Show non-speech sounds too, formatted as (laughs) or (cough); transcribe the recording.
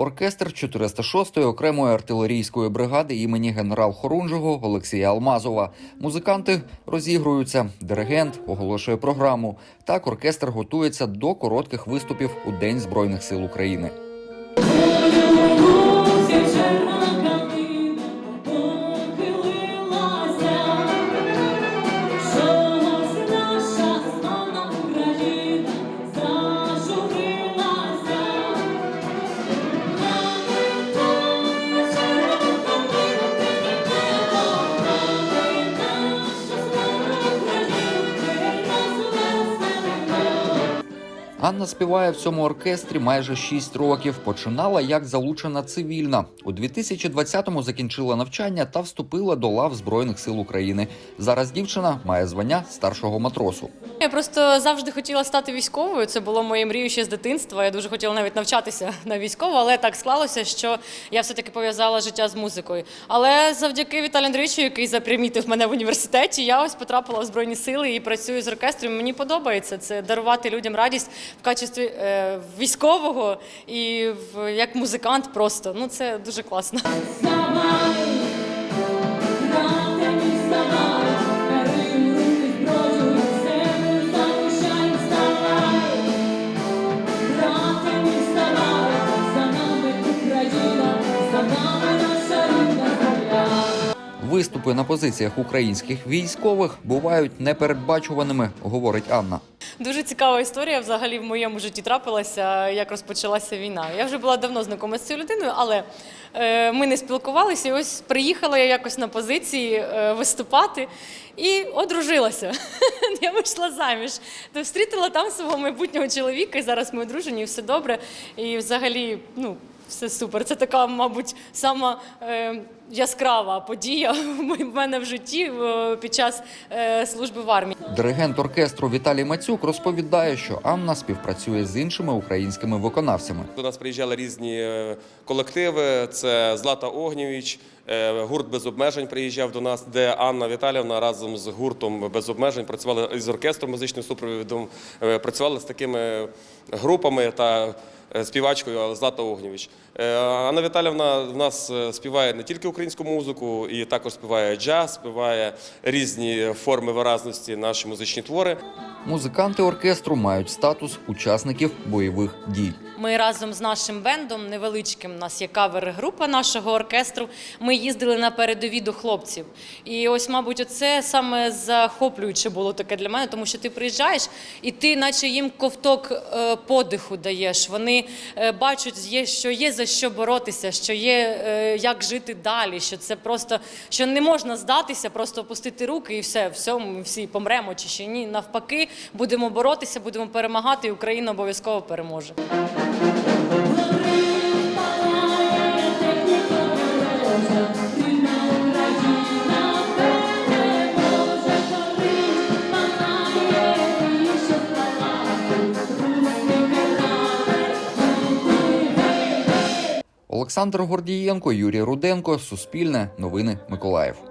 Оркестр 406-ї окремої артилерійської бригади імені генерал Хорунжого Олексія Алмазова. Музиканти розігруються. Диригент оголошує програму. Так оркестр готується до коротких виступів у День Збройних сил України. Анна співає в цьому оркестрі майже 6 років. Починала як залучена цивільна. У 2020-му закінчила навчання та вступила до лав Збройних сил України. Зараз дівчина має звання старшого матросу. Я просто завжди хотіла стати військовою. Це було моєю мрією ще з дитинства. Я дуже хотіла навіть навчатися на військову, але так склалося, що я все-таки пов'язала життя з музикою. Але завдяки Віталію Андрійовичу, який запримітив мене в університеті, я ось потрапила в збройні сили і працюю з оркестром. Мені подобається це дарувати людям радість в качестві е, військового і як музикант. Просто ну це дуже класно. Виступи на позиціях українських військових бувають непередбачуваними, говорить Анна. Дуже цікава історія взагалі в моєму житті трапилася, як розпочалася війна. Я вже була давно знайома з цією людиною, але е, ми не спілкувалися. І ось приїхала я якось на позиції е, виступати і одружилася. (laughs) я вийшла заміж. То встрітила там свого майбутнього чоловіка, і зараз ми одружені, і все добре. І взагалі, ну. Все супер. Це така, мабуть, сама е, яскрава подія (laughs) в мене в житті е, під час е, служби в армії. Диригент оркестру Віталій Мацюк розповідає, що Анна співпрацює з іншими українськими виконавцями. До нас приїжджали різні е, колективи. Це Злата Огнєвіч, гурт без обмежень приїжджав до нас, де Анна Віталівна разом з гуртом без обмежень працювала із оркестром музичним супровідом, е, працювали з такими групами та е, співачкою Злата Огнєвіч. Е, Анна Віталівна в нас е, співає не тільки українську музику, і також співає джаз, співає різні форми виразності, наші музичні твори. Музиканти оркестру мають статус учасників бойових дій. Ми разом з нашим бендом невеличким, нас є кавер-група нашого оркестру. Ми їздили на передові до хлопців. І ось, мабуть, оце саме захоплююче було таке для мене, тому що ти приїжджаєш і ти, наче їм ковток е, подиху даєш. Вони е, бачать, що є за що боротися, що є е, як жити далі. Що це просто що не можна здатися, просто опустити руки і все, все, ми всі помремо чи ще ні. Навпаки, будемо боротися, будемо перемагати, і Україна обов'язково переможе. Олександр Гордієнко, Юрій Руденко, Суспільне, Новини Миколаїв.